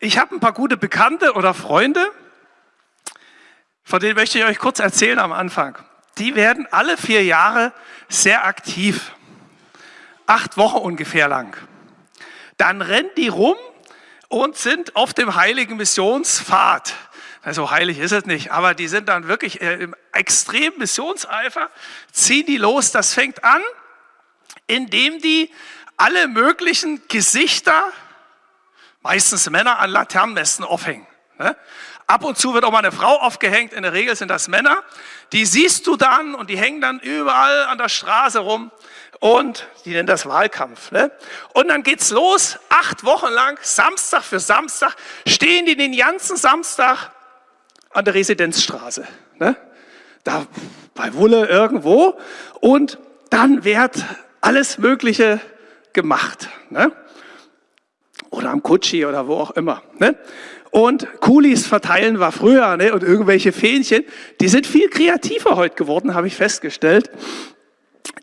Ich habe ein paar gute Bekannte oder Freunde, von denen möchte ich euch kurz erzählen am Anfang. Die werden alle vier Jahre sehr aktiv. Acht Wochen ungefähr lang. Dann rennen die rum und sind auf dem heiligen Missionspfad. So heilig ist es nicht, aber die sind dann wirklich äh, im extremen Missionseifer, ziehen die los. Das fängt an, indem die alle möglichen Gesichter, meistens Männer, an Laternenmästen aufhängen. Ne? Ab und zu wird auch mal eine Frau aufgehängt, in der Regel sind das Männer. Die siehst du dann und die hängen dann überall an der Straße rum und die nennen das Wahlkampf. Ne? Und dann geht's los, acht Wochen lang, Samstag für Samstag, stehen die den ganzen Samstag an der Residenzstraße. Ne? Da bei Wulle irgendwo und dann wird alles Mögliche gemacht. Ne? Oder am Kutschi oder wo auch immer. Ne? Und Kulis verteilen war früher ne? und irgendwelche Fähnchen, die sind viel kreativer heute geworden, habe ich festgestellt.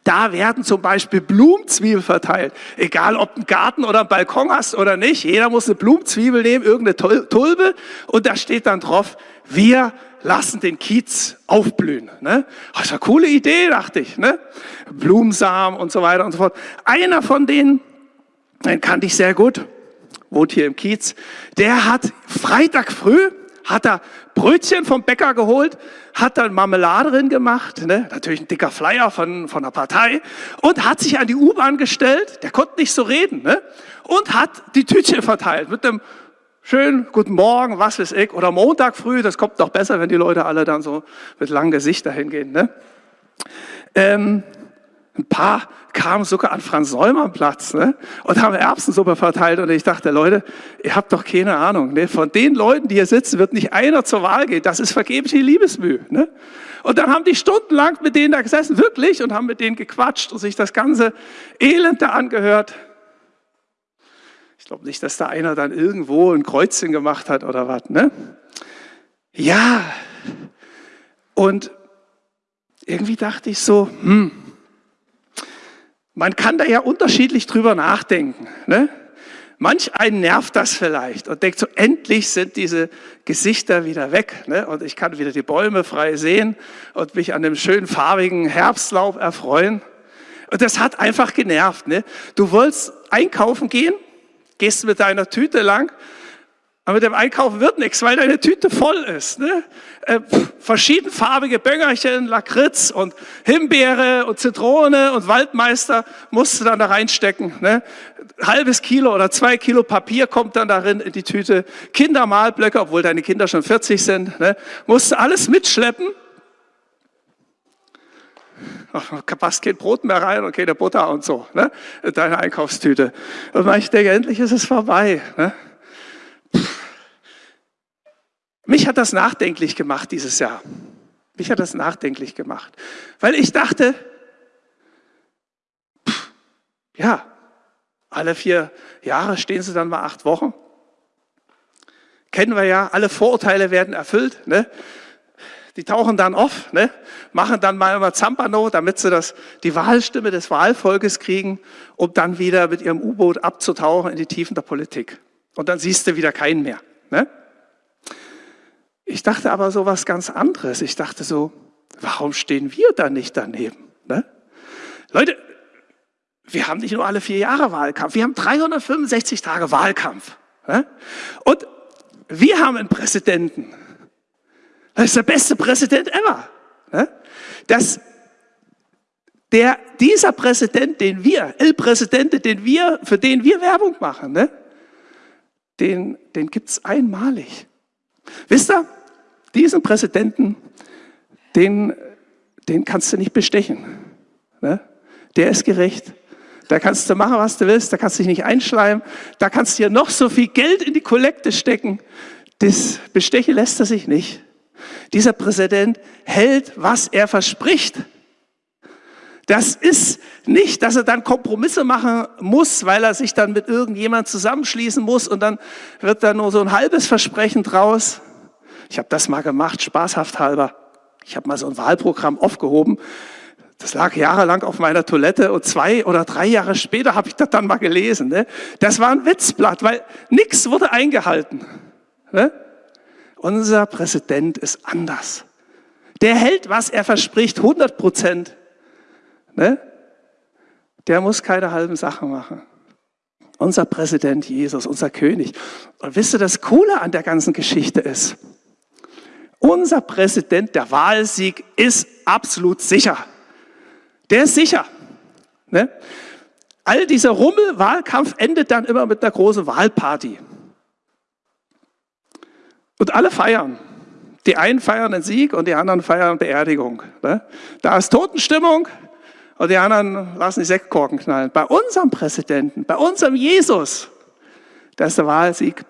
Da werden zum Beispiel Blumenzwiebel verteilt. Egal, ob einen Garten oder einen Balkon hast oder nicht. Jeder muss eine Blumenzwiebel nehmen, irgendeine Tulpe. Und da steht dann drauf, wir lassen den Kiez aufblühen. Ne? Das ist eine coole Idee, dachte ich. Ne? Blumensamen und so weiter und so fort. Einer von denen, den kannte ich sehr gut, wohnt hier im Kiez, der hat Freitag früh hat er Brötchen vom Bäcker geholt, hat dann Marmelade drin gemacht, ne? natürlich ein dicker Flyer von, von der Partei, und hat sich an die U-Bahn gestellt, der konnte nicht so reden, ne? und hat die Tütchen verteilt mit einem schönen Guten Morgen, was weiß ich, oder Montag früh, das kommt doch besser, wenn die Leute alle dann so mit langem Gesicht dahin gehen. Ne? Ähm, ein paar kamen sogar an Franz Neumann Platz ne? und haben Erbsensuppe verteilt. Und ich dachte, Leute, ihr habt doch keine Ahnung. Ne? Von den Leuten, die hier sitzen, wird nicht einer zur Wahl gehen. Das ist vergebliche Liebesmühe. Ne? Und dann haben die stundenlang mit denen da gesessen, wirklich, und haben mit denen gequatscht und sich das ganze Elend da angehört. Ich glaube nicht, dass da einer dann irgendwo ein Kreuzchen gemacht hat oder was. Ne? Ja, und irgendwie dachte ich so, hm, man kann da ja unterschiedlich drüber nachdenken. Ne? Manch einen nervt das vielleicht und denkt so, endlich sind diese Gesichter wieder weg ne? und ich kann wieder die Bäume frei sehen und mich an dem schönen farbigen Herbstlaub erfreuen. Und das hat einfach genervt. Ne? Du wolltest einkaufen gehen, gehst mit deiner Tüte lang aber mit dem Einkaufen wird nichts, weil deine Tüte voll ist. Ne? Äh, verschiedenfarbige Böngerchen, Lakritz und Himbeere und Zitrone und Waldmeister musst du dann da reinstecken. Ne? Halbes Kilo oder zwei Kilo Papier kommt dann darin in die Tüte. Kindermalblöcke, obwohl deine Kinder schon 40 sind, ne? musst du alles mitschleppen. Ach, passt kein Brot mehr rein und keine Butter und so, ne? deine Einkaufstüte. Und ich denke, endlich ist es vorbei. Ne? Mich hat das nachdenklich gemacht dieses Jahr. Mich hat das nachdenklich gemacht. Weil ich dachte, pff, ja, alle vier Jahre stehen sie dann mal acht Wochen. Kennen wir ja, alle Vorurteile werden erfüllt. Ne? Die tauchen dann auf, ne? machen dann mal immer Zampano, damit sie das, die Wahlstimme des Wahlvolkes kriegen, um dann wieder mit ihrem U-Boot abzutauchen in die Tiefen der Politik. Und dann siehst du wieder keinen mehr. Ne? Ich dachte aber so was ganz anderes. Ich dachte so, warum stehen wir da nicht daneben? Ne? Leute, wir haben nicht nur alle vier Jahre Wahlkampf, wir haben 365 Tage Wahlkampf. Ne? Und wir haben einen Präsidenten. Das ist der beste Präsident ever. Ne? Das, der, dieser Präsident, den wir, El Präsidente, den wir, für den wir Werbung machen, ne? den, den gibt es einmalig. Wisst ihr, diesen Präsidenten, den, den kannst du nicht bestechen. Ne? Der ist gerecht. Da kannst du machen, was du willst, da kannst du dich nicht einschleimen, da kannst du dir noch so viel Geld in die Kollekte stecken. Das Bestechen lässt er sich nicht. Dieser Präsident hält, was er verspricht. Das ist nicht, dass er dann Kompromisse machen muss, weil er sich dann mit irgendjemand zusammenschließen muss und dann wird da nur so ein halbes Versprechen draus. Ich habe das mal gemacht, spaßhaft halber. Ich habe mal so ein Wahlprogramm aufgehoben. Das lag jahrelang auf meiner Toilette und zwei oder drei Jahre später habe ich das dann mal gelesen. Ne? Das war ein Witzblatt, weil nichts wurde eingehalten. Ne? Unser Präsident ist anders. Der hält, was er verspricht, 100 Prozent. Ne? Der muss keine halben Sachen machen. Unser Präsident Jesus, unser König. Und wisst ihr, das Coole an der ganzen Geschichte ist, unser Präsident, der Wahlsieg, ist absolut sicher. Der ist sicher. Ne? All dieser Rummel-Wahlkampf endet dann immer mit einer großen Wahlparty. Und alle feiern. Die einen feiern den Sieg und die anderen feiern Beerdigung. Ne? Da ist Totenstimmung und die anderen lassen die Sektkorken knallen. Bei unserem Präsidenten, bei unserem Jesus, da ist der Wahlsieg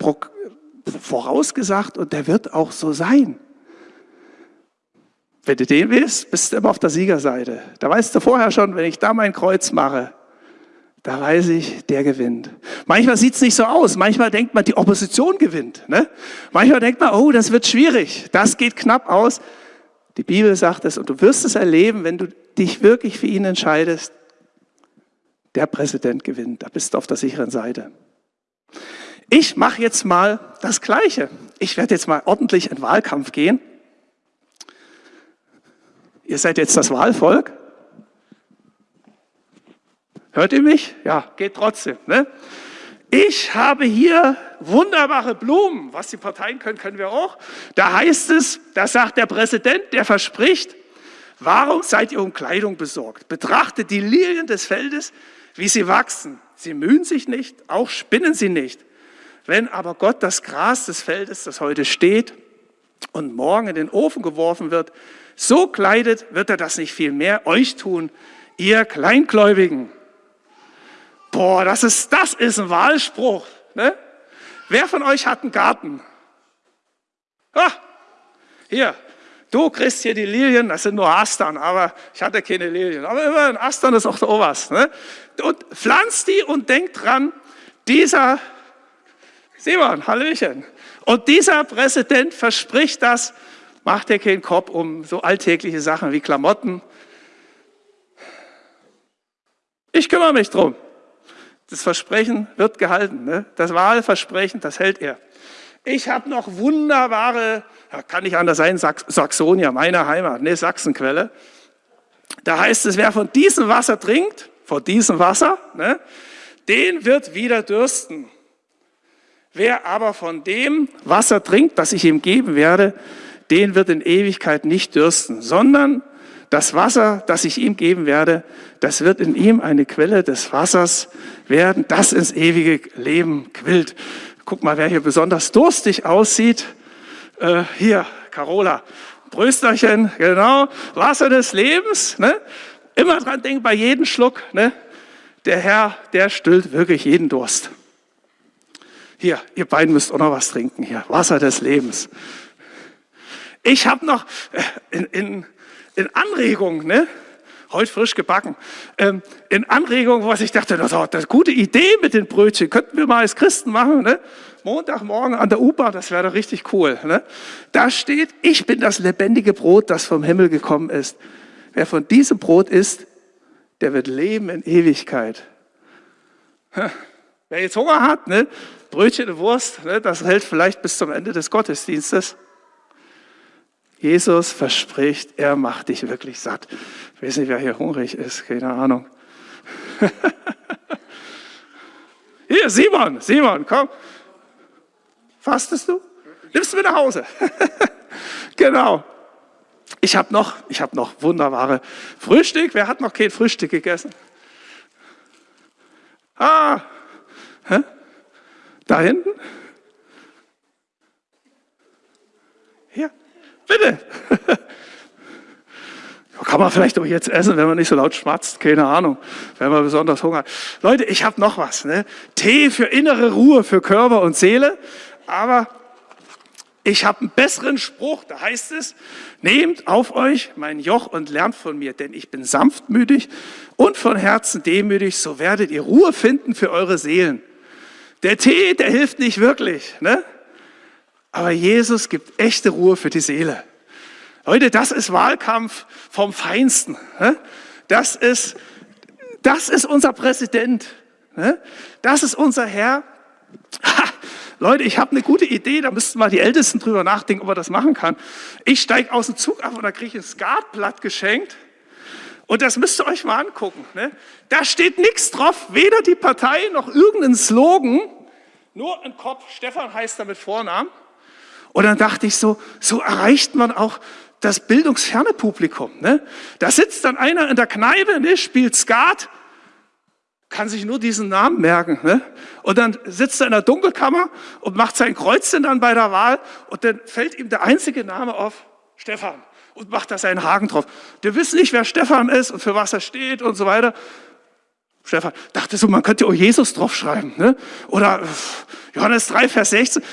vorausgesagt und der wird auch so sein. Wenn du den willst, bist du immer auf der Siegerseite. Da weißt du vorher schon, wenn ich da mein Kreuz mache, da weiß ich, der gewinnt. Manchmal sieht es nicht so aus. Manchmal denkt man, die Opposition gewinnt. Ne? Manchmal denkt man, oh, das wird schwierig. Das geht knapp aus. Die Bibel sagt es und du wirst es erleben, wenn du dich wirklich für ihn entscheidest. Der Präsident gewinnt. Da bist du auf der sicheren Seite. Ich mache jetzt mal das Gleiche. Ich werde jetzt mal ordentlich in Wahlkampf gehen. Ihr seid jetzt das Wahlvolk. Hört ihr mich? Ja, geht trotzdem. Ne? Ich habe hier wunderbare Blumen. Was die Parteien können, können wir auch. Da heißt es, da sagt der Präsident, der verspricht, warum seid ihr um Kleidung besorgt? Betrachtet die Lilien des Feldes, wie sie wachsen. Sie mühen sich nicht, auch spinnen sie nicht. Wenn aber Gott das Gras des Feldes, das heute steht und morgen in den Ofen geworfen wird, so kleidet, wird er das nicht viel mehr euch tun, ihr Kleingläubigen. Boah, das ist, das ist ein Wahlspruch. Ne? Wer von euch hat einen Garten? Ah, hier, du kriegst hier die Lilien, das sind nur Astern, aber ich hatte keine Lilien. Aber immerhin, Astern ist auch so was. Ne? Und pflanzt die und denkt dran, dieser, Simon, Hallöchen, und dieser Präsident verspricht das, macht dir keinen Kopf um so alltägliche Sachen wie Klamotten. Ich kümmere mich drum. Das Versprechen wird gehalten. Ne? Das Wahlversprechen, das hält er. Ich habe noch wunderbare, kann nicht anders sein, Saxonia, meine Heimat, ne, Sachsenquelle. Da heißt es, wer von diesem Wasser trinkt, von diesem Wasser, ne, den wird wieder dürsten. Wer aber von dem Wasser trinkt, das ich ihm geben werde, den wird in Ewigkeit nicht dürsten, sondern das Wasser, das ich ihm geben werde, das wird in ihm eine Quelle des Wassers werden, das ins ewige Leben quillt. Guck mal, wer hier besonders durstig aussieht. Äh, hier, Carola. Brösterchen, genau. Wasser des Lebens. Ne? Immer dran denken bei jedem Schluck. Ne? Der Herr, der stillt wirklich jeden Durst. Hier, ihr beiden müsst auch noch was trinken hier. Wasser des Lebens. Ich habe noch äh, in, in, in Anregung, ne? heute frisch gebacken, ähm, in Anregung, was ich dachte, das ist eine gute Idee mit den Brötchen, könnten wir mal als Christen machen. Ne? Montagmorgen an der U-Bahn, das wäre doch richtig cool. Ne? Da steht, ich bin das lebendige Brot, das vom Himmel gekommen ist. Wer von diesem Brot isst, der wird leben in Ewigkeit. Wer jetzt Hunger hat, ne? Brötchen und Wurst, ne? das hält vielleicht bis zum Ende des Gottesdienstes. Jesus verspricht, er macht dich wirklich satt. Ich weiß nicht, wer hier hungrig ist, keine Ahnung. Hier, Simon, Simon, komm. Fastest du? Nimmst du mit nach Hause? genau. Ich habe noch, ich habe noch wunderbare Frühstück. Wer hat noch kein Frühstück gegessen? Ah, hä? da hinten? Bitte. Kann man vielleicht auch jetzt essen, wenn man nicht so laut schmatzt, keine Ahnung, wenn man besonders Hunger hat. Leute, ich habe noch was. Ne? Tee für innere Ruhe, für Körper und Seele. Aber ich habe einen besseren Spruch, da heißt es, nehmt auf euch mein Joch und lernt von mir, denn ich bin sanftmütig und von Herzen demütig, so werdet ihr Ruhe finden für eure Seelen. Der Tee, der hilft nicht wirklich. Ne? Aber Jesus gibt echte Ruhe für die Seele. Leute, das ist Wahlkampf vom Feinsten. Das ist, das ist unser Präsident. Das ist unser Herr. Leute, ich habe eine gute Idee, da müssten mal die Ältesten drüber nachdenken, ob man das machen kann. Ich steige aus dem Zug ab und da kriege ich ein Skatblatt geschenkt. Und das müsst ihr euch mal angucken. Ne? Da steht nichts drauf, weder die Partei noch irgendein Slogan, nur ein Kopf. Stefan heißt da mit Vornamen. Und dann dachte ich so, so erreicht man auch das bildungsferne Publikum. Ne? Da sitzt dann einer in der Kneipe, ne, spielt Skat, kann sich nur diesen Namen merken. Ne? Und dann sitzt er in der Dunkelkammer und macht sein Kreuzchen dann bei der Wahl und dann fällt ihm der einzige Name auf, Stefan, und macht da seinen Haken drauf. Der wissen nicht, wer Stefan ist und für was er steht und so weiter. Stefan dachte so, man könnte auch Jesus draufschreiben. Ne? Oder Johannes 3, Vers 16.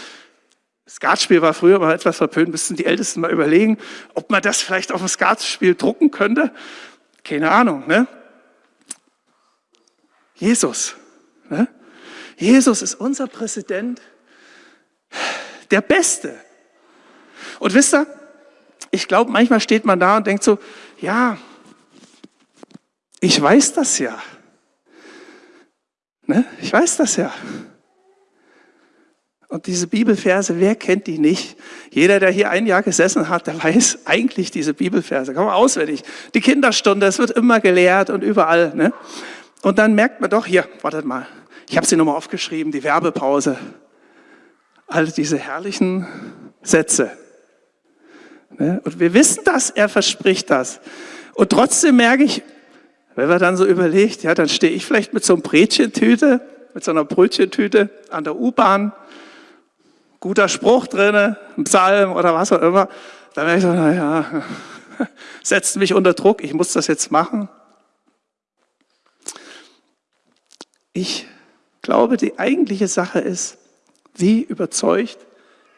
Skatspiel war früher mal etwas verpönt, müssten die Ältesten mal überlegen, ob man das vielleicht auf ein Skatspiel drucken könnte. Keine Ahnung. Ne? Jesus. Ne? Jesus ist unser Präsident, der Beste. Und wisst ihr, ich glaube, manchmal steht man da und denkt so, ja, ich weiß das ja. Ne? Ich weiß das ja. Und diese Bibelverse, wer kennt die nicht? Jeder, der hier ein Jahr gesessen hat, der weiß eigentlich diese Bibelverse. Kann man auswendig. Die Kinderstunde, es wird immer gelehrt und überall. Ne? Und dann merkt man doch, hier, wartet mal, ich habe sie nochmal aufgeschrieben, die Werbepause. All diese herrlichen Sätze. Ne? Und wir wissen das, er verspricht das. Und trotzdem merke ich, wenn man dann so überlegt, ja, dann stehe ich vielleicht mit so einem Brötchentüte, mit so einer Brötchentüte an der U-Bahn guter Spruch drin, ein Psalm oder was auch immer, dann wäre ich so, naja, setzt mich unter Druck, ich muss das jetzt machen. Ich glaube, die eigentliche Sache ist, wie überzeugt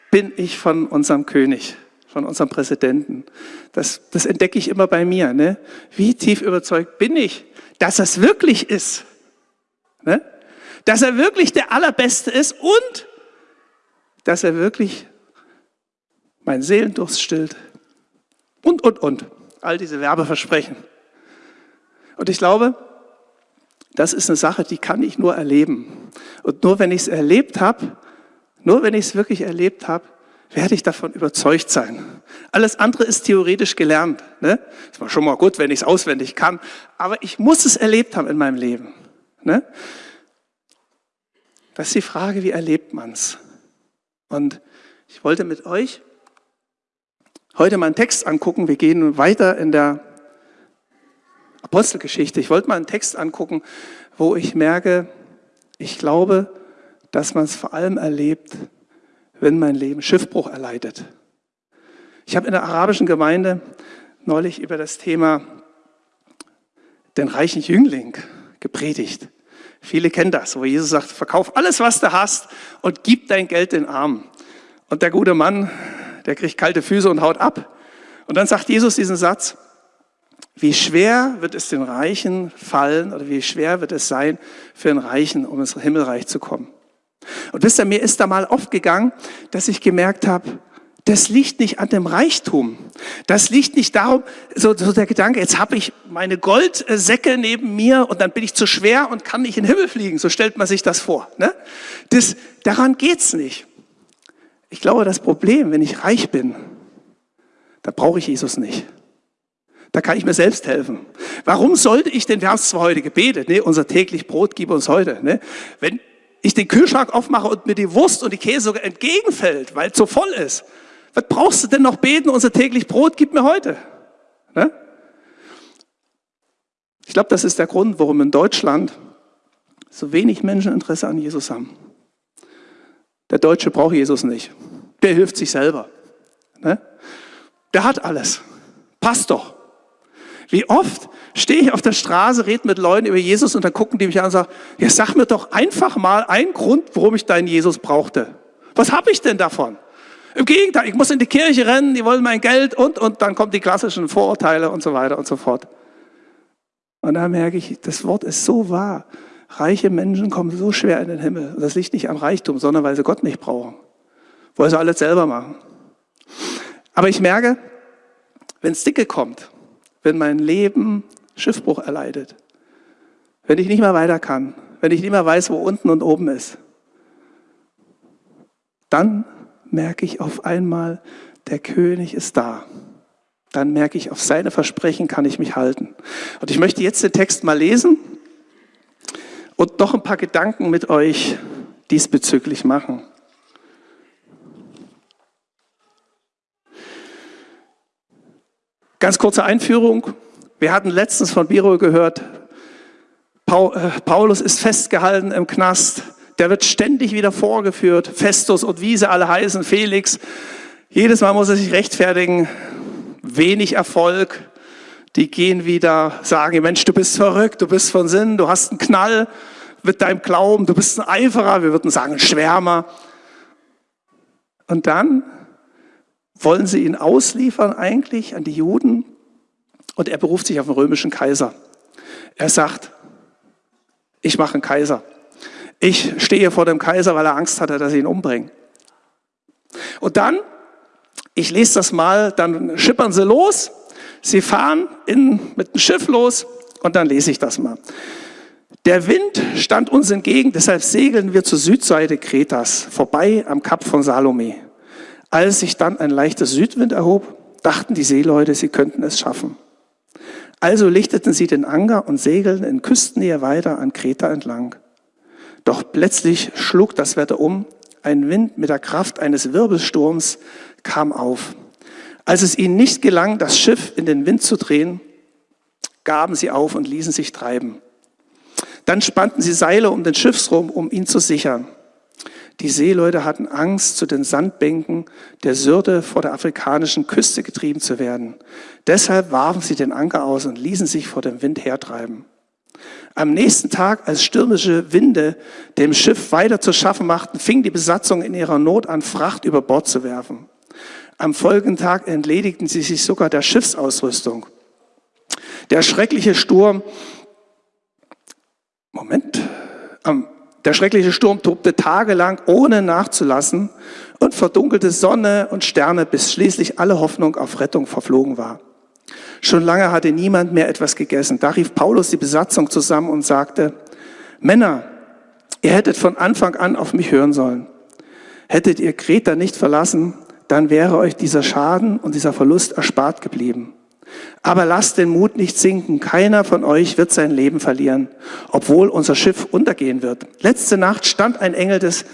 bin ich von unserem König, von unserem Präsidenten. Das, das entdecke ich immer bei mir. Ne? Wie tief überzeugt bin ich, dass es wirklich ist. Ne? Dass er wirklich der Allerbeste ist und dass er wirklich meinen Seelendurst stillt. Und, und, und. All diese Werbeversprechen. Und ich glaube, das ist eine Sache, die kann ich nur erleben. Und nur wenn ich es erlebt habe, nur wenn ich es wirklich erlebt habe, werde ich davon überzeugt sein. Alles andere ist theoretisch gelernt. Ne? Ist schon mal gut, wenn ich es auswendig kann. Aber ich muss es erlebt haben in meinem Leben. Ne? Das ist die Frage, wie erlebt man es? Und ich wollte mit euch heute mal einen Text angucken. Wir gehen weiter in der Apostelgeschichte. Ich wollte mal einen Text angucken, wo ich merke, ich glaube, dass man es vor allem erlebt, wenn mein Leben Schiffbruch erleidet. Ich habe in der arabischen Gemeinde neulich über das Thema den reichen Jüngling gepredigt. Viele kennen das, wo Jesus sagt, verkauf alles, was du hast und gib dein Geld den Armen. Und der gute Mann, der kriegt kalte Füße und haut ab. Und dann sagt Jesus diesen Satz, wie schwer wird es den Reichen fallen oder wie schwer wird es sein für den Reichen, um ins Himmelreich zu kommen. Und wisst ihr, mir ist da mal aufgegangen, dass ich gemerkt habe, das liegt nicht an dem Reichtum. Das liegt nicht darum, so, so der Gedanke, jetzt habe ich meine Goldsäcke neben mir und dann bin ich zu schwer und kann nicht in den Himmel fliegen. So stellt man sich das vor. Ne? Das, daran geht's nicht. Ich glaube, das Problem, wenn ich reich bin, da brauche ich Jesus nicht. Da kann ich mir selbst helfen. Warum sollte ich denn, wir haben es zwar heute gebetet, ne, unser täglich Brot gib uns heute. Ne? Wenn ich den Kühlschrank aufmache und mir die Wurst und die Käse sogar entgegenfällt, weil es so voll ist, was brauchst du denn noch beten? Unser täglich Brot gib mir heute. Ne? Ich glaube, das ist der Grund, warum in Deutschland so wenig Menschen Interesse an Jesus haben. Der Deutsche braucht Jesus nicht. Der hilft sich selber. Ne? Der hat alles. Passt doch. Wie oft stehe ich auf der Straße, rede mit Leuten über Jesus und dann gucken die mich an und sagen, ja, sag mir doch einfach mal einen Grund, warum ich deinen Jesus brauchte. Was habe ich denn davon? Im Gegenteil, ich muss in die Kirche rennen, die wollen mein Geld und, und dann kommen die klassischen Vorurteile und so weiter und so fort. Und da merke ich, das Wort ist so wahr. Reiche Menschen kommen so schwer in den Himmel. Das liegt nicht am Reichtum, sondern weil sie Gott nicht brauchen. Wollen sie alles selber machen. Aber ich merke, wenn es dicke kommt, wenn mein Leben Schiffbruch erleidet, wenn ich nicht mehr weiter kann, wenn ich nicht mehr weiß, wo unten und oben ist, dann merke ich auf einmal, der König ist da. Dann merke ich, auf seine Versprechen kann ich mich halten. Und ich möchte jetzt den Text mal lesen und noch ein paar Gedanken mit euch diesbezüglich machen. Ganz kurze Einführung. Wir hatten letztens von Biro gehört, äh, Paulus ist festgehalten im Knast. Der wird ständig wieder vorgeführt. Festus und wie sie alle heißen, Felix. Jedes Mal muss er sich rechtfertigen. Wenig Erfolg. Die gehen wieder, sagen, Mensch, du bist verrückt, du bist von Sinn, du hast einen Knall mit deinem Glauben, du bist ein Eiferer, wir würden sagen, ein Schwärmer. Und dann wollen sie ihn ausliefern eigentlich an die Juden und er beruft sich auf den römischen Kaiser. Er sagt, ich mache einen Kaiser. Ich stehe vor dem Kaiser, weil er Angst hatte, dass sie ihn umbringen. Und dann, ich lese das mal, dann schippern sie los, sie fahren in, mit dem Schiff los und dann lese ich das mal. Der Wind stand uns entgegen, deshalb segeln wir zur Südseite Kretas, vorbei am Kap von Salome. Als sich dann ein leichter Südwind erhob, dachten die Seeleute, sie könnten es schaffen. Also lichteten sie den Anker und segelten in Küstennähe weiter an Kreta entlang. Doch plötzlich schlug das Wetter um. Ein Wind mit der Kraft eines Wirbelsturms kam auf. Als es ihnen nicht gelang, das Schiff in den Wind zu drehen, gaben sie auf und ließen sich treiben. Dann spannten sie Seile um den Schiffsrum, um ihn zu sichern. Die Seeleute hatten Angst, zu den Sandbänken der Syrte vor der afrikanischen Küste getrieben zu werden. Deshalb warfen sie den Anker aus und ließen sich vor dem Wind hertreiben. Am nächsten Tag, als stürmische Winde dem Schiff weiter zu schaffen machten, fing die Besatzung in ihrer Not an, Fracht über Bord zu werfen. Am folgenden Tag entledigten sie sich sogar der Schiffsausrüstung. Der schreckliche Sturm, Moment, der schreckliche Sturm tobte tagelang ohne nachzulassen und verdunkelte Sonne und Sterne, bis schließlich alle Hoffnung auf Rettung verflogen war. Schon lange hatte niemand mehr etwas gegessen. Da rief Paulus die Besatzung zusammen und sagte, Männer, ihr hättet von Anfang an auf mich hören sollen. Hättet ihr Kreta nicht verlassen, dann wäre euch dieser Schaden und dieser Verlust erspart geblieben. Aber lasst den Mut nicht sinken. Keiner von euch wird sein Leben verlieren, obwohl unser Schiff untergehen wird. Letzte Nacht stand ein Engel des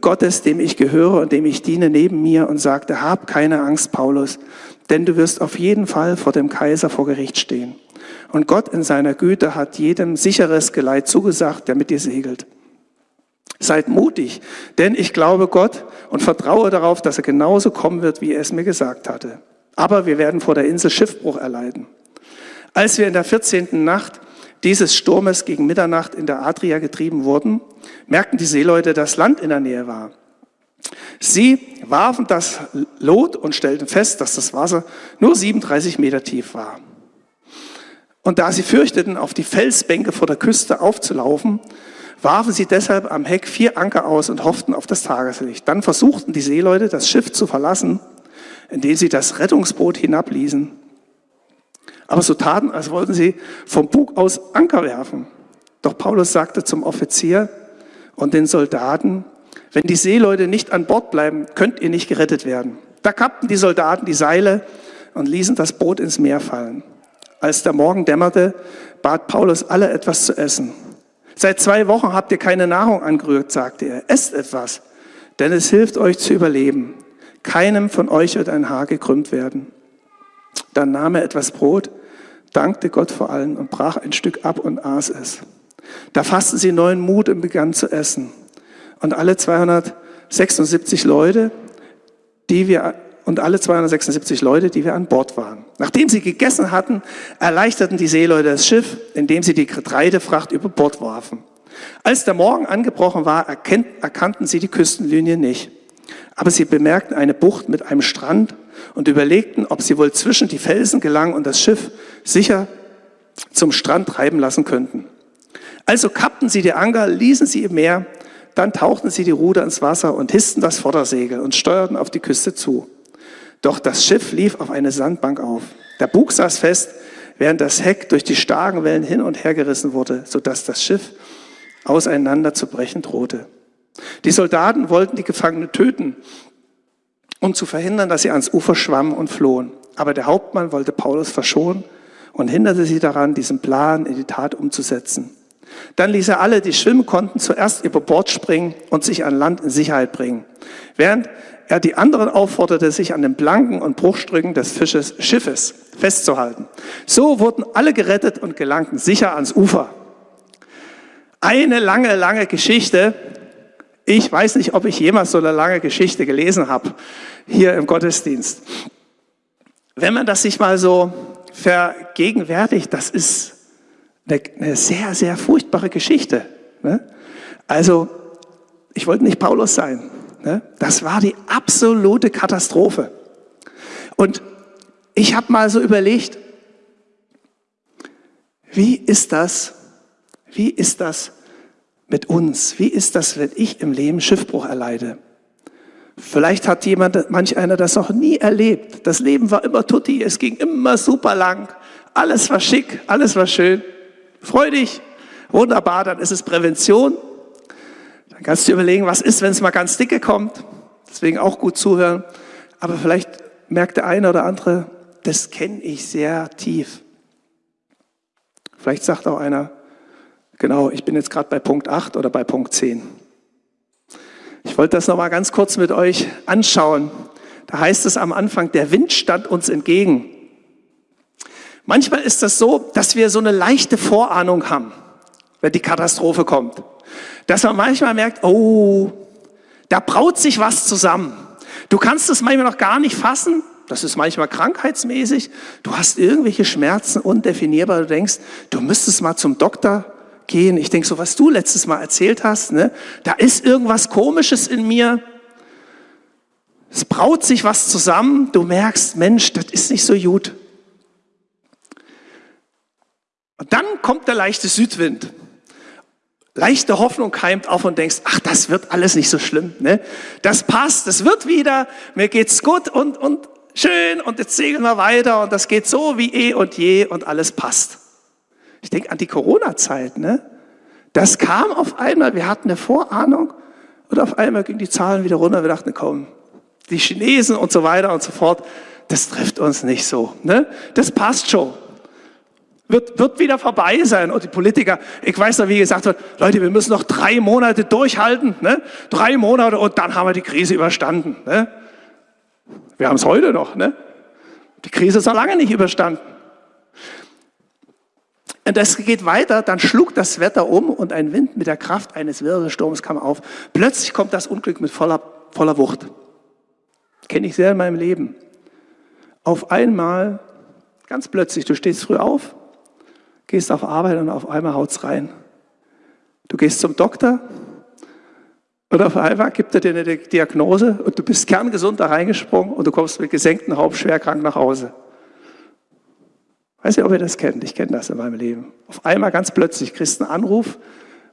Gottes, dem ich gehöre und dem ich diene, neben mir und sagte, hab keine Angst, Paulus, denn du wirst auf jeden Fall vor dem Kaiser vor Gericht stehen. Und Gott in seiner Güte hat jedem sicheres Geleit zugesagt, der mit dir segelt. Seid mutig, denn ich glaube Gott und vertraue darauf, dass er genauso kommen wird, wie er es mir gesagt hatte. Aber wir werden vor der Insel Schiffbruch erleiden. Als wir in der 14. Nacht dieses Sturmes gegen Mitternacht in der Adria getrieben wurden, merkten die Seeleute, dass Land in der Nähe war. Sie warfen das Lot und stellten fest, dass das Wasser nur 37 Meter tief war. Und da sie fürchteten, auf die Felsbänke vor der Küste aufzulaufen, warfen sie deshalb am Heck vier Anker aus und hofften auf das Tageslicht. Dann versuchten die Seeleute, das Schiff zu verlassen indem sie das Rettungsboot hinabließen. Aber so taten, als wollten sie vom Bug aus Anker werfen. Doch Paulus sagte zum Offizier und den Soldaten, wenn die Seeleute nicht an Bord bleiben, könnt ihr nicht gerettet werden. Da kappten die Soldaten die Seile und ließen das Boot ins Meer fallen. Als der Morgen dämmerte, bat Paulus alle etwas zu essen. Seit zwei Wochen habt ihr keine Nahrung angerührt, sagte er. Esst etwas, denn es hilft euch zu überleben. Keinem von euch wird ein Haar gekrümmt werden. Dann nahm er etwas Brot, dankte Gott vor allen und brach ein Stück ab und aß es. Da fassten sie neuen Mut und begannen zu essen. Und alle 276 Leute, die wir und alle 276 Leute, die wir an Bord waren. Nachdem sie gegessen hatten, erleichterten die Seeleute das Schiff, indem sie die Getreidefracht über Bord warfen. Als der Morgen angebrochen war, erkannten sie die Küstenlinie nicht. Aber sie bemerkten eine Bucht mit einem Strand und überlegten, ob sie wohl zwischen die Felsen gelangen und das Schiff sicher zum Strand treiben lassen könnten. Also kappten sie die Anker, ließen sie im Meer, dann tauchten sie die Ruder ins Wasser und hissten das Vordersegel und steuerten auf die Küste zu. Doch das Schiff lief auf eine Sandbank auf. Der Bug saß fest, während das Heck durch die starken Wellen hin und her gerissen wurde, sodass das Schiff auseinanderzubrechen drohte. Die Soldaten wollten die Gefangenen töten, um zu verhindern, dass sie ans Ufer schwammen und flohen. Aber der Hauptmann wollte Paulus verschonen und hinderte sie daran, diesen Plan in die Tat umzusetzen. Dann ließ er alle, die schwimmen konnten, zuerst über Bord springen und sich an Land in Sicherheit bringen, während er die anderen aufforderte, sich an den Planken und Bruchstücken des Fisches, Schiffes festzuhalten. So wurden alle gerettet und gelangten sicher ans Ufer. Eine lange, lange Geschichte. Ich weiß nicht, ob ich jemals so eine lange Geschichte gelesen habe hier im Gottesdienst. Wenn man das sich mal so vergegenwärtigt, das ist eine, sehr, sehr furchtbare Geschichte. Ne? Also, ich wollte nicht Paulus sein. Ne? Das war die absolute Katastrophe. Und ich habe mal so überlegt, wie ist das, wie ist das mit uns? Wie ist das, wenn ich im Leben Schiffbruch erleide? Vielleicht hat jemand, manch einer das noch nie erlebt. Das Leben war immer tutti, es ging immer super lang. Alles war schick, alles war schön. Freu dich, wunderbar, dann ist es Prävention. Dann kannst du dir überlegen, was ist, wenn es mal ganz dicke kommt. Deswegen auch gut zuhören. Aber vielleicht merkt der eine oder andere, das kenne ich sehr tief. Vielleicht sagt auch einer, genau, ich bin jetzt gerade bei Punkt 8 oder bei Punkt 10. Ich wollte das nochmal ganz kurz mit euch anschauen. Da heißt es am Anfang, der Wind stand uns entgegen. Manchmal ist das so, dass wir so eine leichte Vorahnung haben, wenn die Katastrophe kommt. Dass man manchmal merkt, oh, da braut sich was zusammen. Du kannst es manchmal noch gar nicht fassen. Das ist manchmal krankheitsmäßig. Du hast irgendwelche Schmerzen undefinierbar. Du denkst, du müsstest mal zum Doktor gehen. Ich denke so, was du letztes Mal erzählt hast, ne? da ist irgendwas Komisches in mir. Es braut sich was zusammen. Du merkst, Mensch, das ist nicht so gut. Und dann kommt der leichte Südwind. Leichte Hoffnung keimt auf und denkst, ach, das wird alles nicht so schlimm. Ne? Das passt, das wird wieder, mir geht's gut und, und schön und jetzt segeln wir weiter und das geht so wie eh und je und alles passt. Ich denke an die Corona-Zeit. Ne? Das kam auf einmal, wir hatten eine Vorahnung und auf einmal gingen die Zahlen wieder runter. Wir dachten, komm, die Chinesen und so weiter und so fort, das trifft uns nicht so. Ne? Das passt schon. Wird, wird wieder vorbei sein. Und die Politiker, ich weiß noch, wie gesagt wird, Leute, wir müssen noch drei Monate durchhalten. Ne? Drei Monate und dann haben wir die Krise überstanden. Ne? Wir haben es heute noch. Ne? Die Krise ist noch lange nicht überstanden. Und das geht weiter, dann schlug das Wetter um und ein Wind mit der Kraft eines Wirbelsturms kam auf. Plötzlich kommt das Unglück mit voller, voller Wucht. Kenne ich sehr in meinem Leben. Auf einmal, ganz plötzlich, du stehst früh auf, gehst auf Arbeit und auf einmal haut's rein. Du gehst zum Doktor und auf einmal gibt er dir eine Diagnose und du bist kerngesund da reingesprungen und du kommst mit gesenktem Haupt schwer krank nach Hause. Weiß nicht, ob ihr das kennt. Ich kenne das in meinem Leben. Auf einmal ganz plötzlich kriegst du einen Anruf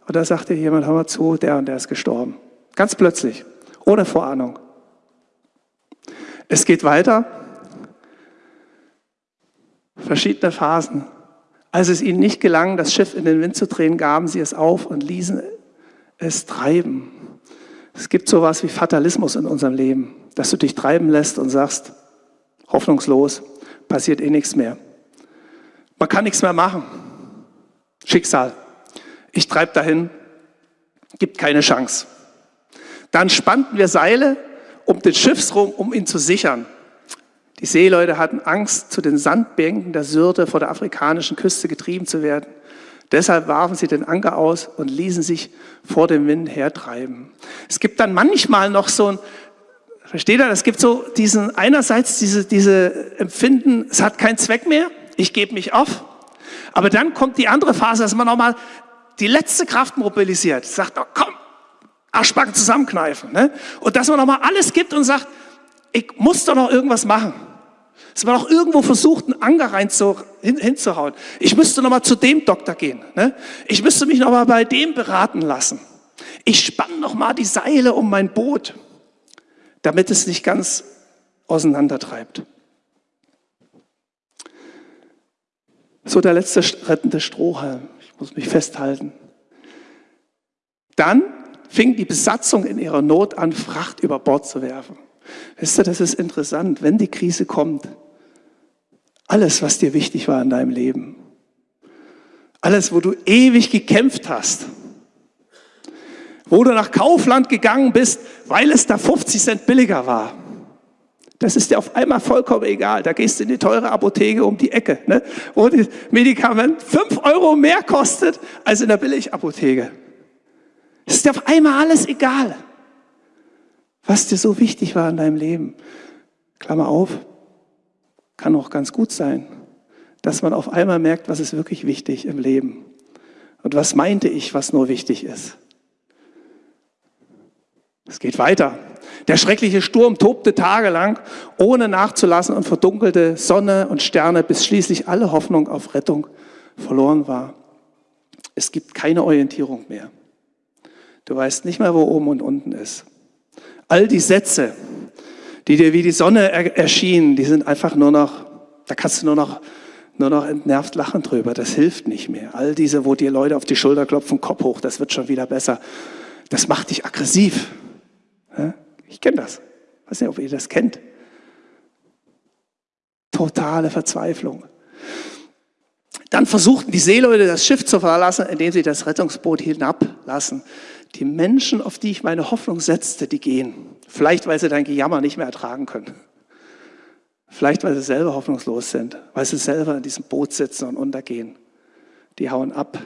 und da sagt dir jemand, hör mal zu, der und der ist gestorben. Ganz plötzlich, ohne Vorahnung. Es geht weiter. Verschiedene Phasen. Als es ihnen nicht gelang, das Schiff in den Wind zu drehen, gaben sie es auf und ließen es treiben. Es gibt sowas wie Fatalismus in unserem Leben, dass du dich treiben lässt und sagst, hoffnungslos, passiert eh nichts mehr. Man kann nichts mehr machen. Schicksal. Ich treibe dahin, gibt keine Chance. Dann spannten wir Seile um den Schiffsrumpf, um ihn zu sichern. Die Seeleute hatten Angst, zu den Sandbänken der Syrte vor der afrikanischen Küste getrieben zu werden. Deshalb warfen sie den Anker aus und ließen sich vor dem Wind hertreiben. Es gibt dann manchmal noch so ein, versteht ihr, es gibt so diesen, einerseits diese, diese Empfinden, es hat keinen Zweck mehr, ich gebe mich auf. Aber dann kommt die andere Phase, dass man nochmal die letzte Kraft mobilisiert, sagt, oh, komm, Arschbacken zusammenkneifen. Ne? Und dass man nochmal alles gibt und sagt, ich muss doch noch irgendwas machen. Dass man auch irgendwo versucht, einen Anker rein zu, hin, hinzuhauen. Ich müsste noch mal zu dem Doktor gehen. Ne? Ich müsste mich noch mal bei dem beraten lassen. Ich spanne noch mal die Seile um mein Boot, damit es nicht ganz auseinandertreibt. So der letzte rettende Strohhalm. Ich muss mich festhalten. Dann fing die Besatzung in ihrer Not an, Fracht über Bord zu werfen. Wisst ihr, das ist interessant, wenn die Krise kommt. Alles, was dir wichtig war in deinem Leben, alles, wo du ewig gekämpft hast, wo du nach Kaufland gegangen bist, weil es da 50 Cent billiger war. Das ist dir auf einmal vollkommen egal. Da gehst du in die teure Apotheke um die Ecke, ne? wo das Medikament 5 Euro mehr kostet als in der Billigapotheke. Es ist dir auf einmal alles egal, was dir so wichtig war in deinem Leben. Klammer auf, kann auch ganz gut sein, dass man auf einmal merkt, was ist wirklich wichtig im Leben. Und was meinte ich, was nur wichtig ist. Es geht weiter. Der schreckliche Sturm tobte tagelang, ohne nachzulassen und verdunkelte Sonne und Sterne, bis schließlich alle Hoffnung auf Rettung verloren war. Es gibt keine Orientierung mehr. Du weißt nicht mehr, wo oben und unten ist. All die Sätze, die dir wie die Sonne erschienen, die sind einfach nur noch, da kannst du nur noch, nur noch entnervt lachen drüber. Das hilft nicht mehr. All diese, wo dir Leute auf die Schulter klopfen, Kopf hoch, das wird schon wieder besser. Das macht dich aggressiv. Ich kenne das. Ich weiß nicht, ob ihr das kennt. Totale Verzweiflung. Dann versuchten die Seeleute das Schiff zu verlassen, indem sie das Rettungsboot hinablassen. Die Menschen, auf die ich meine Hoffnung setzte, die gehen. Vielleicht, weil sie dein Gejammer nicht mehr ertragen können. Vielleicht, weil sie selber hoffnungslos sind, weil sie selber in diesem Boot sitzen und untergehen. Die hauen ab.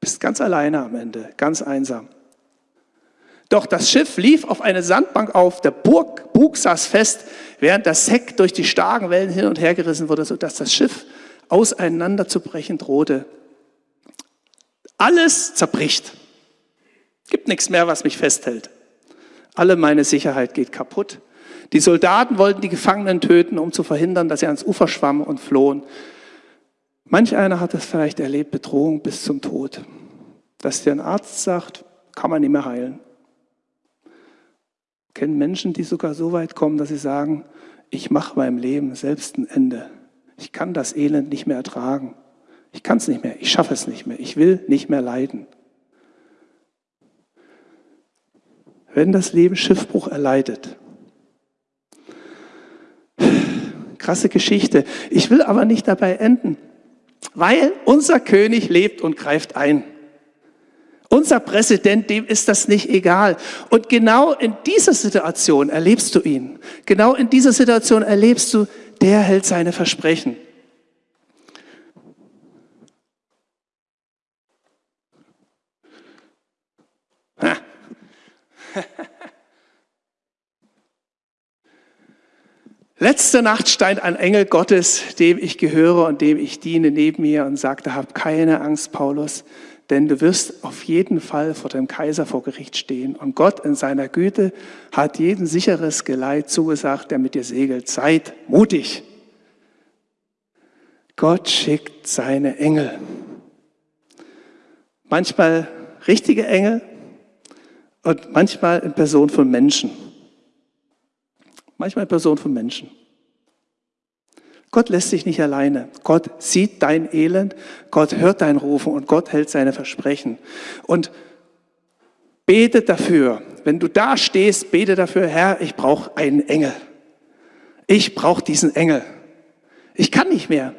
Bist ganz alleine am Ende, ganz einsam. Doch das Schiff lief auf eine Sandbank auf, der Burg, Bug saß fest, während das Heck durch die starken Wellen hin und her gerissen wurde, sodass das Schiff auseinanderzubrechen drohte. Alles zerbricht. Gibt nichts mehr, was mich festhält. Alle meine Sicherheit geht kaputt. Die Soldaten wollten die Gefangenen töten, um zu verhindern, dass sie ans Ufer schwammen und flohen. Manch einer hat es vielleicht erlebt, Bedrohung bis zum Tod. Dass dir ein Arzt sagt, kann man nicht mehr heilen. Kennen Menschen, die sogar so weit kommen, dass sie sagen, ich mache meinem Leben selbst ein Ende. Ich kann das Elend nicht mehr ertragen. Ich kann es nicht mehr. Ich schaffe es nicht mehr. Ich will nicht mehr leiden. Wenn das Leben Schiffbruch erleidet. Krasse Geschichte. Ich will aber nicht dabei enden, weil unser König lebt und greift ein. Unser Präsident, dem ist das nicht egal. Und genau in dieser Situation erlebst du ihn. Genau in dieser Situation erlebst du, der hält seine Versprechen. Letzte Nacht stand ein Engel Gottes, dem ich gehöre und dem ich diene, neben mir und sagte, hab keine Angst, Paulus, denn du wirst auf jeden Fall vor dem Kaiser vor Gericht stehen. Und Gott in seiner Güte hat jeden sicheres Geleit zugesagt, der mit dir segelt. Seid mutig. Gott schickt seine Engel. Manchmal richtige Engel und manchmal in Person von Menschen. Manchmal in Person von Menschen. Gott lässt sich nicht alleine. Gott sieht dein Elend, Gott hört dein Rufen und Gott hält seine Versprechen. Und bete dafür, wenn du da stehst, bete dafür, Herr, ich brauche einen Engel. Ich brauche diesen Engel. Ich kann nicht mehr.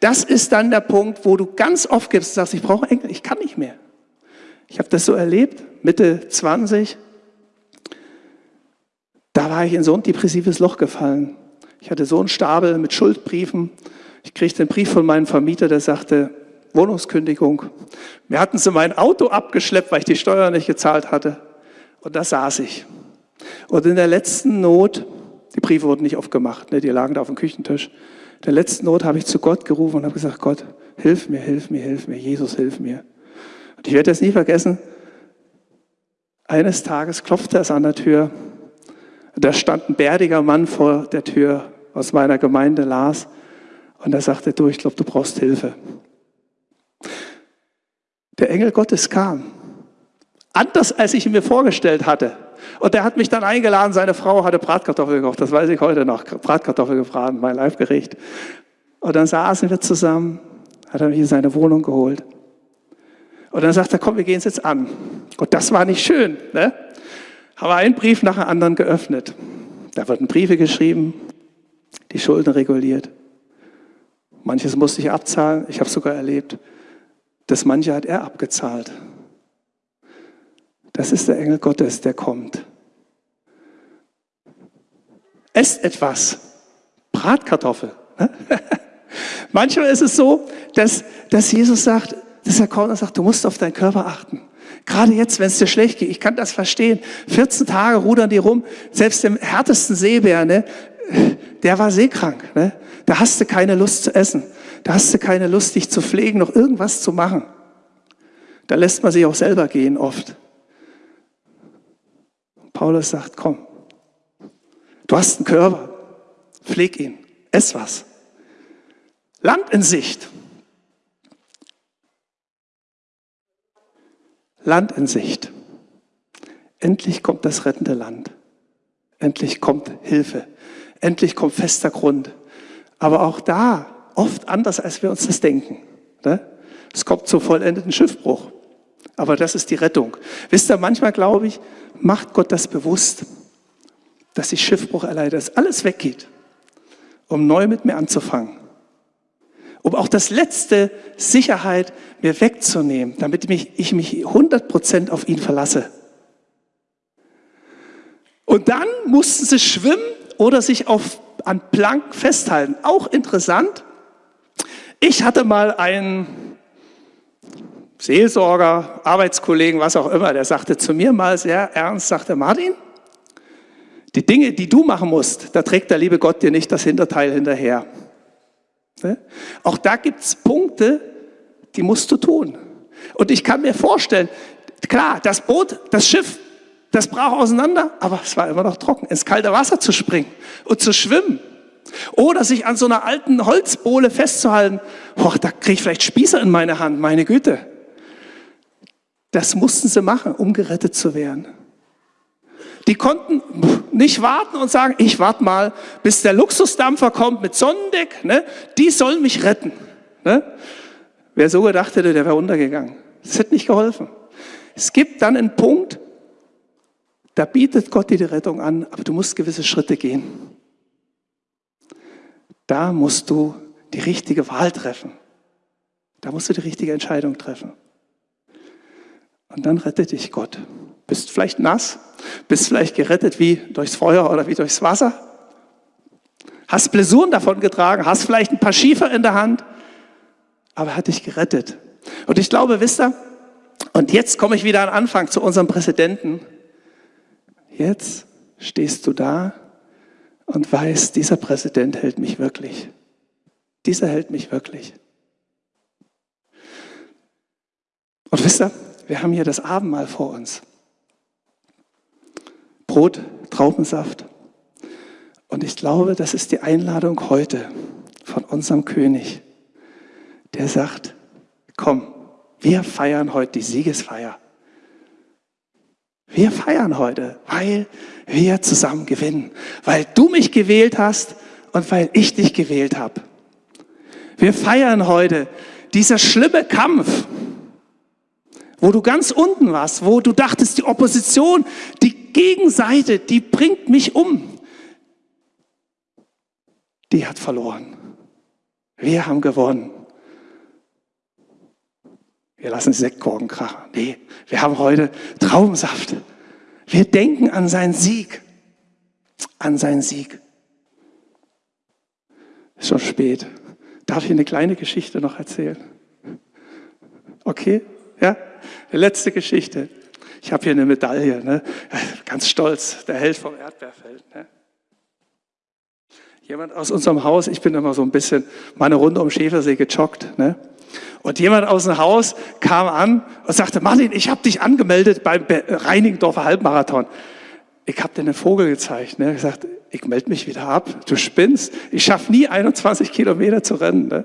Das ist dann der Punkt, wo du ganz oft gibst und sagst, ich brauche Engel, ich kann nicht mehr. Ich habe das so erlebt, Mitte 20. Da war ich in so ein depressives Loch gefallen. Ich hatte so einen Stapel mit Schuldbriefen. Ich kriegte einen Brief von meinem Vermieter, der sagte, Wohnungskündigung. Wir hatten sie mein Auto abgeschleppt, weil ich die Steuer nicht gezahlt hatte. Und da saß ich. Und in der letzten Not, die Briefe wurden nicht aufgemacht, ne, die lagen da auf dem Küchentisch. In der letzten Not habe ich zu Gott gerufen und habe gesagt, Gott, hilf mir, hilf mir, hilf mir, Jesus, hilf mir. Und ich werde das nie vergessen. Eines Tages klopfte es an der Tür. Da stand ein bärtiger Mann vor der Tür aus meiner Gemeinde las. Und er sagte, du, ich glaube, du brauchst Hilfe. Der Engel Gottes kam. Anders, als ich ihn mir vorgestellt hatte. Und er hat mich dann eingeladen, seine Frau hatte Bratkartoffeln gekocht, das weiß ich heute noch, Bratkartoffeln gebraten, mein Leibgericht. Und dann saßen wir zusammen, Hat er mich in seine Wohnung geholt. Und dann sagt er, komm, wir gehen es jetzt an. Und das war nicht schön. Ne? Haben wir einen Brief nach dem anderen geöffnet. Da wurden Briefe geschrieben, die Schulden reguliert. Manches musste ich abzahlen. Ich habe sogar erlebt, dass manche hat er abgezahlt. Das ist der Engel Gottes, der kommt. Esst etwas. Bratkartoffel. Ne? Manchmal ist es so, dass, dass Jesus sagt, dass er kommt und sagt, du musst auf deinen Körper achten. Gerade jetzt, wenn es dir schlecht geht, ich kann das verstehen. 14 Tage rudern die rum, selbst dem härtesten Seebär, ne, der war seekrank. Ne? Da hast du keine Lust zu essen. Da hast du keine Lust, dich zu pflegen, noch irgendwas zu machen. Da lässt man sich auch selber gehen oft. Paulus sagt, komm, du hast einen Körper, pfleg ihn, ess was. Land in Sicht. Land in Sicht. Endlich kommt das rettende Land. Endlich kommt Hilfe. Endlich kommt fester Grund. Aber auch da oft anders, als wir uns das denken. Ne? Es kommt zum vollendeten Schiffbruch. Aber das ist die Rettung. Wisst ihr, manchmal glaube ich, macht Gott das bewusst, dass ich Schiffbruch erleide, dass alles weggeht, um neu mit mir anzufangen. Um auch das letzte Sicherheit mir wegzunehmen, damit ich mich 100% auf ihn verlasse. Und dann mussten sie schwimmen oder sich auf, an Plank festhalten. Auch interessant. Ich hatte mal einen Seelsorger, Arbeitskollegen, was auch immer, der sagte zu mir mal sehr ernst, sagte Martin, die Dinge, die du machen musst, da trägt der liebe Gott dir nicht das Hinterteil hinterher. Ne? Auch da gibt es Punkte, die musst du tun. Und ich kann mir vorstellen, klar, das Boot, das Schiff, das brach auseinander, aber es war immer noch trocken, ins kalte Wasser zu springen und zu schwimmen. Oder sich an so einer alten Holzbohle festzuhalten. Boah, da kriege ich vielleicht Spießer in meine Hand, meine Güte. Das mussten sie machen, um gerettet zu werden. Die konnten nicht warten und sagen, ich warte mal, bis der Luxusdampfer kommt mit Sonnendeck. Ne? Die sollen mich retten. Ne? Wer so gedacht hätte, der wäre untergegangen. Das hätte nicht geholfen. Es gibt dann einen Punkt, da bietet Gott dir die Rettung an, aber du musst gewisse Schritte gehen. Da musst du die richtige Wahl treffen. Da musst du die richtige Entscheidung treffen. Und dann rettet dich Gott. Bist vielleicht nass, bist vielleicht gerettet wie durchs Feuer oder wie durchs Wasser. Hast Blessuren davon getragen, hast vielleicht ein paar Schiefer in der Hand, aber er hat dich gerettet. Und ich glaube, wisst ihr, und jetzt komme ich wieder an Anfang zu unserem Präsidenten. Jetzt stehst du da und weißt, dieser Präsident hält mich wirklich. Dieser hält mich wirklich. Und wisst ihr, wir haben hier das Abendmahl vor uns. Brot, Traubensaft. Und ich glaube, das ist die Einladung heute von unserem König, der sagt, komm, wir feiern heute die Siegesfeier. Wir feiern heute, weil wir zusammen gewinnen, weil du mich gewählt hast und weil ich dich gewählt habe. Wir feiern heute dieser schlimme Kampf, wo du ganz unten warst, wo du dachtest, die Opposition, die Gegenseite, die bringt mich um. Die hat verloren. Wir haben gewonnen. Wir lassen Sektkorken krachen. Nee, wir haben heute Traubensaft. Wir denken an seinen Sieg. An seinen Sieg. Ist schon spät. Darf ich eine kleine Geschichte noch erzählen? Okay? Ja? Die letzte Geschichte. Ich habe hier eine Medaille, ne? ganz stolz, der Held vom Erdbeerfeld. Ne? Jemand aus unserem Haus, ich bin immer so ein bisschen meine Runde um Schäfersee gejoggt. Ne? Und jemand aus dem Haus kam an und sagte, Martin, ich habe dich angemeldet beim Reinigendorfer Halbmarathon. Ich habe dir einen Vogel gezeigt. Ne? Gesagt, ich melde mich wieder ab. Du spinnst. Ich schaffe nie 21 Kilometer zu rennen. Ne?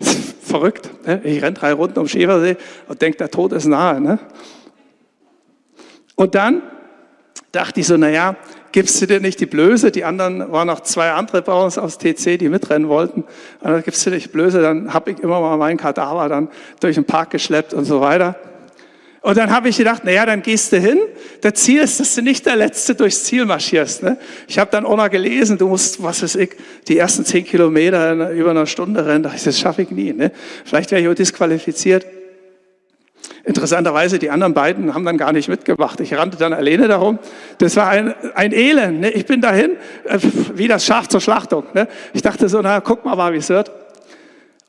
verrückt. Ne? Ich renne drei Runden um Schäfersee und denke, der Tod ist nahe. Ne? Und dann dachte ich so, naja, gibst du dir nicht die Blöße, die anderen waren noch zwei andere bei uns aus TC, die mitrennen wollten, und dann gibst du dir nicht Blöße, dann habe ich immer mal meinen Kadaver dann durch den Park geschleppt und so weiter. Und dann habe ich gedacht, naja, dann gehst du hin. Das Ziel ist, dass du nicht der Letzte durchs Ziel marschierst. Ne? Ich habe dann auch noch gelesen, du musst, was weiß ich, die ersten zehn Kilometer in über einer Stunde rennen. Das schaffe ich nie. Ne? Vielleicht wäre ich auch disqualifiziert. Interessanterweise, die anderen beiden haben dann gar nicht mitgemacht. Ich rannte dann alleine darum. Das war ein, ein Elend. Ne? Ich bin dahin, äh, wie das Schaf zur Schlachtung. Ne? Ich dachte so, na, guck mal, wie es wird.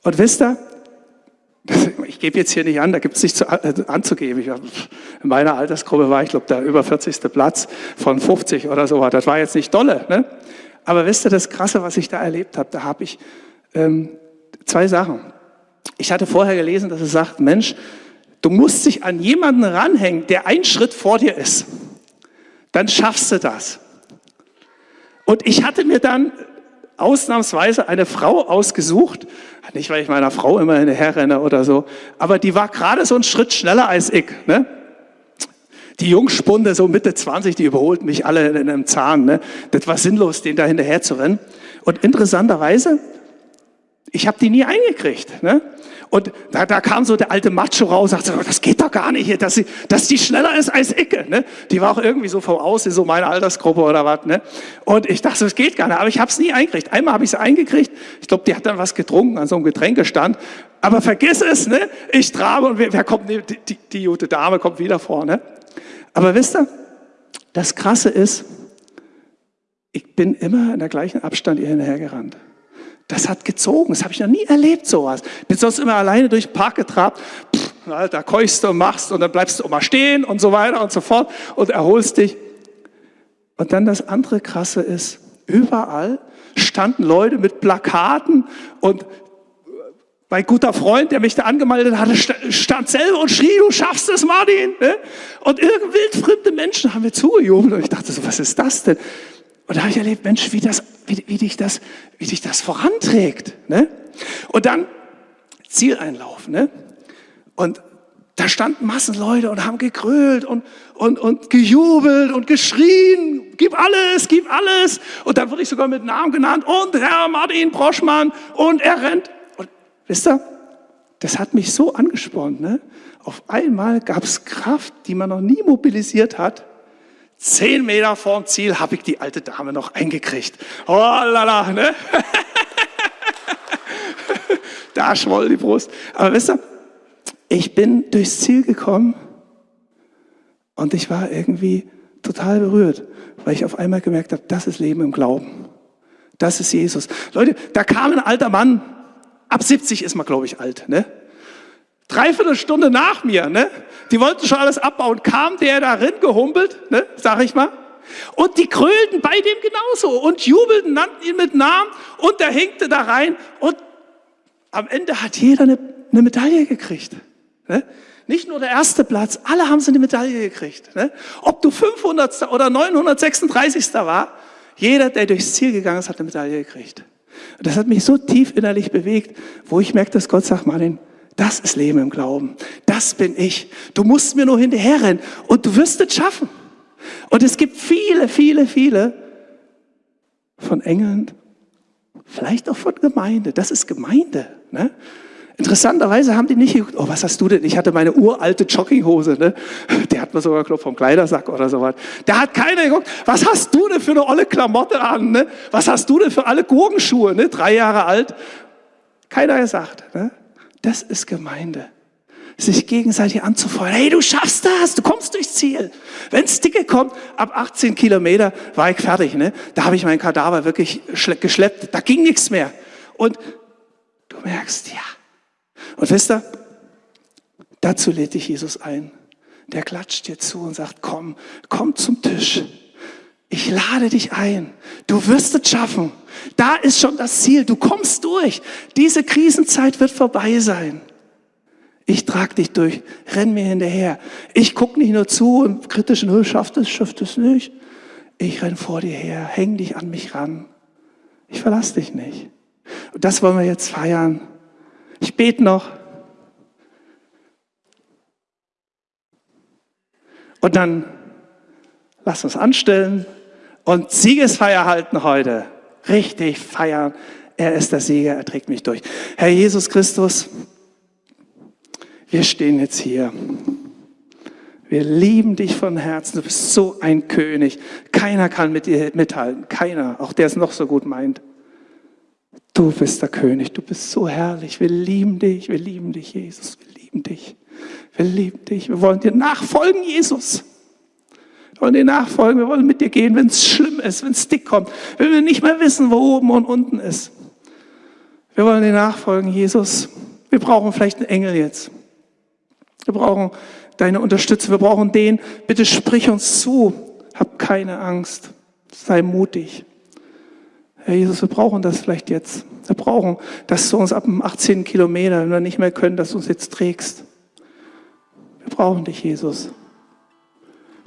Und wisst ihr, ich gebe jetzt hier nicht an, da gibt es nichts äh, anzugeben. Ich, in meiner Altersgruppe war ich, glaube der über 40. Platz von 50 oder so. Das war jetzt nicht dolle. Ne? Aber wisst ihr, das Krasse, was ich da erlebt habe, da habe ich ähm, zwei Sachen. Ich hatte vorher gelesen, dass es sagt, Mensch, du musst dich an jemanden ranhängen, der einen Schritt vor dir ist. Dann schaffst du das. Und ich hatte mir dann ausnahmsweise eine Frau ausgesucht, nicht weil ich meiner Frau immer hinterherrenne oder so, aber die war gerade so einen Schritt schneller als ich. Ne? Die Jungspunde, so Mitte 20, die überholten mich alle in einem Zahn. Ne? Das war sinnlos, den da hinterher zu rennen. Und interessanterweise, ich habe die nie eingekriegt. Ne? Und da, da kam so der alte Macho raus, sagte, oh, das geht doch gar nicht hier, dass, sie, dass die schneller ist als Icke. Ne? Die war auch irgendwie so vom Aussehen, so meine Altersgruppe oder was. Ne? Und ich dachte, das geht gar nicht, aber ich habe es nie eingekriegt. Einmal habe ich sie eingekriegt, ich glaube, die hat dann was getrunken an so einem Getränkestand. Aber vergiss es, ne? ich trabe und wer, wer kommt, die, die, die gute Dame kommt wieder vor. Ne? Aber wisst ihr, das Krasse ist, ich bin immer in der gleichen Abstand ihr hinterhergerannt. Das hat gezogen, das habe ich noch nie erlebt, sowas. Bin sonst immer alleine durch den Park getrabt, Pff, da keuchst du und machst und dann bleibst du immer stehen und so weiter und so fort und erholst dich. Und dann das andere Krasse ist, überall standen Leute mit Plakaten und mein guter Freund, der mich da angemeldet hatte, stand selber und schrie, du schaffst es, Martin. Ne? Und irgendwie wildfremde Menschen haben mir zugejubelt und ich dachte so, was ist das denn? Und da habe ich erlebt, Mensch, wie, das, wie, wie, dich, das, wie dich das voranträgt. Ne? Und dann Zieleinlauf. Ne? Und da standen Massen Leute und haben gegrölt und, und, und gejubelt und geschrien, gib alles, gib alles. Und dann wurde ich sogar mit Namen genannt und Herr Martin Broschmann und er rennt. Und wisst ihr, das hat mich so angespornt. Ne? Auf einmal gab es Kraft, die man noch nie mobilisiert hat. Zehn Meter vorm Ziel habe ich die alte Dame noch eingekriegt. Oh lala, ne? da schwoll die Brust. Aber wisst ihr, ich bin durchs Ziel gekommen und ich war irgendwie total berührt, weil ich auf einmal gemerkt habe, das ist Leben im Glauben. Das ist Jesus. Leute, da kam ein alter Mann, ab 70 ist man, glaube ich, alt, ne? Dreiviertel Stunde nach mir, ne? Die wollten schon alles abbauen. Kam der da rein gehumpelt, ne? Sag ich mal. Und die krölten bei dem genauso und jubelten, nannten ihn mit Namen und der hinkte da rein und am Ende hat jeder eine, eine Medaille gekriegt. Ne? Nicht nur der erste Platz, alle haben sie eine Medaille gekriegt. Ne? Ob du 500. oder 936. war, jeder, der durchs Ziel gegangen ist, hat eine Medaille gekriegt. Und das hat mich so tief innerlich bewegt, wo ich merke, dass Gott sagt, Martin, das ist Leben im Glauben. Das bin ich. Du musst mir nur hinterherrennen und du wirst es schaffen. Und es gibt viele, viele, viele von Engeln, vielleicht auch von Gemeinde. Das ist Gemeinde. Ne? Interessanterweise haben die nicht geguckt, oh, was hast du denn? Ich hatte meine uralte Jogginghose, ne? Der hat mir sogar glaub, vom Kleidersack oder sowas. Da hat keiner geguckt, was hast du denn für eine olle Klamotte an? Ne? Was hast du denn für alle Gurkenschuhe, ne? Drei Jahre alt. Keiner gesagt. Ne? Das ist Gemeinde. Sich gegenseitig anzufeuern. Hey, du schaffst das, du kommst durchs Ziel. Wenn's dicke kommt, ab 18 Kilometer war ich fertig. Ne? Da habe ich meinen Kadaver wirklich geschleppt. Da ging nichts mehr. Und du merkst, ja. Und wisst ihr, dazu lädt dich Jesus ein. Der klatscht dir zu und sagt, komm, komm zum Tisch. Ich lade dich ein. Du wirst es schaffen. Da ist schon das Ziel. Du kommst durch. Diese Krisenzeit wird vorbei sein. Ich trage dich durch. Renn mir hinterher. Ich gucke nicht nur zu und kritisch, nö, schafft es, schafft es nicht. Ich renn vor dir her. Häng dich an mich ran. Ich verlasse dich nicht. Und das wollen wir jetzt feiern. Ich bete noch. Und dann lass uns anstellen. und Siegesfeier halten heute. Richtig feiern. Er ist der Sieger, er trägt mich durch. Herr Jesus Christus, wir stehen jetzt hier. Wir lieben dich von Herzen. Du bist so ein König. Keiner kann mit dir mithalten. Keiner, auch der es noch so gut meint. Du bist der König. Du bist so herrlich. Wir lieben dich. Wir lieben dich, Jesus. Wir lieben dich. Wir lieben dich. Wir wollen dir nachfolgen, Jesus. Wollen dir nachfolgen. Wir wollen mit dir gehen, wenn es schlimm ist, wenn es dick kommt, wenn wir nicht mehr wissen, wo oben und unten ist. Wir wollen dir nachfolgen, Jesus. Wir brauchen vielleicht einen Engel jetzt. Wir brauchen deine Unterstützung. Wir brauchen den. Bitte sprich uns zu. Hab keine Angst. Sei mutig. Herr Jesus, wir brauchen das vielleicht jetzt. Wir brauchen, dass du uns ab dem 18 Kilometer, wenn wir nicht mehr können, dass du uns jetzt trägst. Wir brauchen dich, Jesus.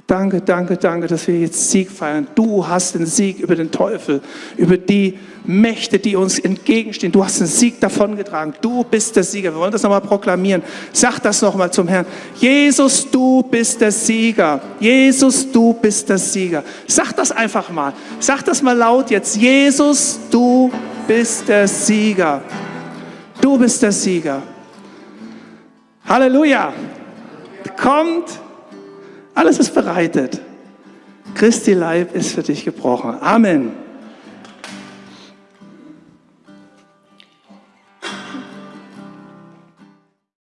Danke, danke, danke, dass wir jetzt Sieg feiern. Du hast den Sieg über den Teufel, über die Mächte, die uns entgegenstehen. Du hast den Sieg davongetragen. Du bist der Sieger. Wir wollen das nochmal proklamieren. Sag das nochmal zum Herrn. Jesus, du bist der Sieger. Jesus, du bist der Sieger. Sag das einfach mal. Sag das mal laut jetzt. Jesus, du bist der Sieger. Du bist der Sieger. Halleluja. Kommt alles ist bereitet. Christi Leib ist für dich gebrochen. Amen.